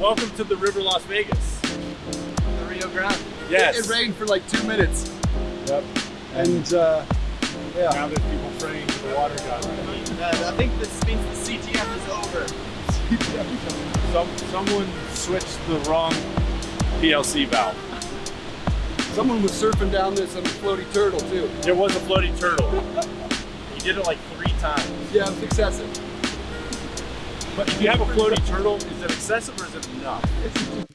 Welcome to the River Las Vegas. The Rio Grande. Yes. It, it rained for like two minutes. Yep. And uh, yeah. Now there's people praying to the water god. Uh, I think this means the CTF is over. Some, someone switched the wrong PLC valve. Someone was surfing down this on a floaty turtle too. There was a floaty turtle. he did it like three times. Yeah, it was excessive. But if you have a floating turtle, is it excessive or is it enough?